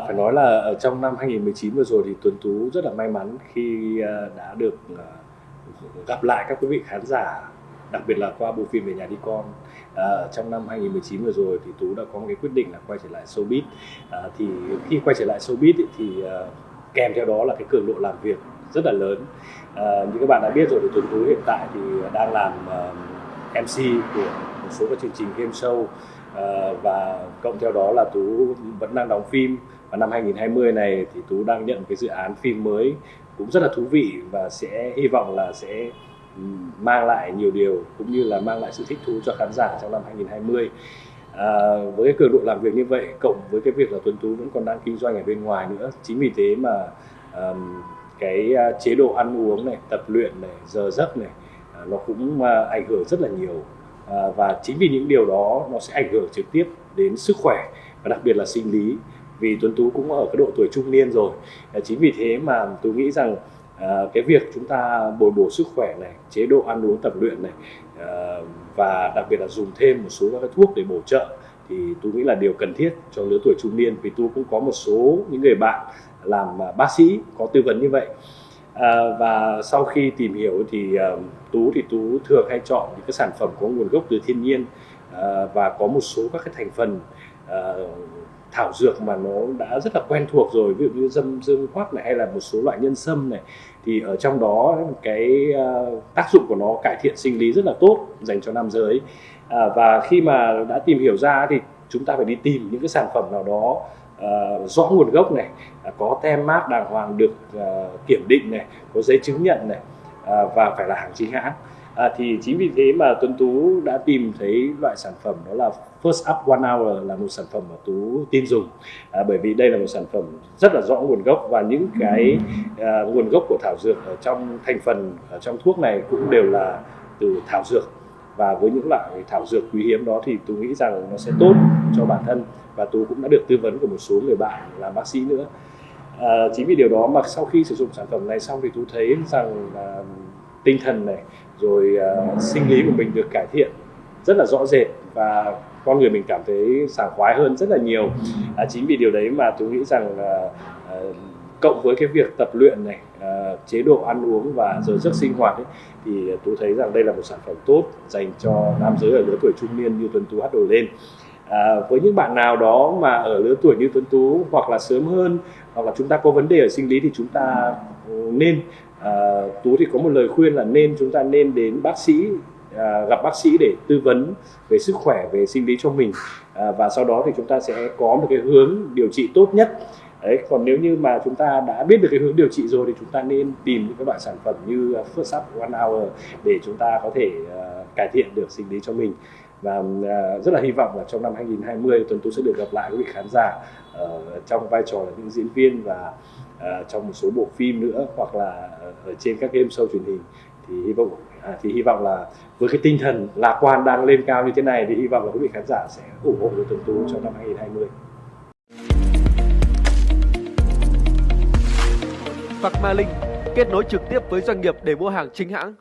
Phải nói là ở trong năm 2019 vừa rồi thì Tuấn Tú rất là may mắn khi à, đã được à, gặp lại các quý vị khán giả đặc biệt là qua bộ phim về nhà đi con. À, trong năm 2019 vừa rồi thì Tú đã có một cái quyết định là quay trở lại showbiz. À, thì khi quay trở lại showbiz ý, thì uh, kèm theo đó là cái cường độ làm việc rất là lớn. À, như các bạn đã biết rồi thì Tuấn Tú hiện tại thì đang làm uh, MC của một số các chương trình game show. Ờ, và cộng theo đó là Tú vẫn đang đóng phim. Và năm 2020 này thì Tú đang nhận cái dự án phim mới cũng rất là thú vị và sẽ hy vọng là sẽ mang lại nhiều điều cũng như là mang lại sự thích thú cho khán giả trong năm 2020 à, ờ, với cái cường độ làm việc như vậy cộng với cái việc là Tuấn Tú vẫn còn đang kinh doanh ở bên ngoài nữa chính vì thế mà um, cái à, chế độ ăn uống này tập luyện này giờ giấc này à, nó cũng uh, ảnh hưởng rất là nhiều à, và chính vì những điều đó nó sẽ ảnh hưởng trực tiếp đến sức khỏe và đặc biệt là sinh lý. Vì Tuấn Tú cũng ở cái độ tuổi trung niên rồi. À, chính vì thế mà tôi nghĩ rằng à, cái việc chúng ta bồi bổ sức khỏe này chế độ ăn uống tập luyện này à, và đặc biệt là dùng thêm một số các cái thuốc để bổ trợ thì tôi nghĩ là điều cần thiết cho lứa tuổi trung niên. Vì tôi cũng có một số những người bạn làm bác sĩ có tư vấn như vậy à, và sau khi tìm hiểu thì uh, tú thì tú thường hay chọn những cái sản phẩm có nguồn gốc từ thiên nhiên uh, và có một số các cái thành phần uh, thảo dược mà nó đã rất là quen thuộc rồi ví dụ như dâm dương hoắc này hay là một số loại nhân sâm này. Thì ở trong đó cái uh, tác dụng của nó cải thiện sinh lý rất là tốt dành cho nam giới. À, và khi mà đã tìm hiểu ra thì chúng ta phải đi tìm những cái sản phẩm nào đó uh, rõ nguồn gốc này uh, có tem mát đàng hoàng được uh, kiểm định này có giấy chứng nhận này uh, và phải là hàng chính hãng. À, thì chính vì thế mà Tuấn Tú đã tìm thấy loại sản phẩm đó là First Up One Hour là một sản phẩm mà Tú tin dùng. À, bởi vì đây là một sản phẩm rất là rõ nguồn gốc và những cái à, nguồn gốc của thảo dược ở trong thành phần ở trong thuốc này cũng đều là từ thảo dược và với những loại thảo dược quý hiếm đó thì tôi nghĩ rằng nó sẽ tốt cho bản thân. Và tú cũng đã được tư vấn của một số người bạn là bác sĩ nữa. À, chính vì điều đó mà sau khi sử dụng sản phẩm này xong thì tú thấy rằng à, tinh thần này rồi à, sinh lý của mình được cải thiện rất là rõ rệt và con người mình cảm thấy sảng khoái hơn rất là nhiều. À, chính vì điều đấy mà tôi nghĩ rằng à, à, cộng với cái việc tập luyện này à, chế độ ăn uống và giờ giấc sinh hoạt ấy, thì tôi thấy rằng đây là một sản phẩm tốt dành cho nam giới ở lứa tuổi trung niên như Tuấn Tú hát đổi lên. À, với những bạn nào đó mà ở lứa tuổi như Tuấn Tú hoặc là sớm hơn hoặc là chúng ta có vấn đề ở sinh lý thì chúng ta nên à, tú thì có một lời khuyên là nên chúng ta nên đến bác sĩ à, gặp bác sĩ để tư vấn về sức khỏe về sinh lý cho mình. À, và sau đó thì chúng ta sẽ có một cái hướng điều trị tốt nhất. Đấy, còn nếu như mà chúng ta đã biết được cái hướng điều trị rồi thì chúng ta nên tìm những cái loại sản phẩm như ờ, First Up One Hour để chúng ta có thể uh, cải thiện được sinh lý cho mình và uh, rất là hy vọng là trong năm 2020 Tuấn Tú sẽ được gặp lại quý vị khán giả uh, trong vai trò là những diễn viên và uh, trong một số bộ phim nữa hoặc là ở trên các game show truyền hình thì hy vọng à, thì hy vọng là với cái tinh thần lạc quan đang lên cao như thế này thì hy vọng là quý vị khán giả sẽ ủng hộ được Tuấn Tú trong năm 2020. Phạc Ma Linh kết nối trực tiếp với doanh nghiệp để mua hàng chính hãng.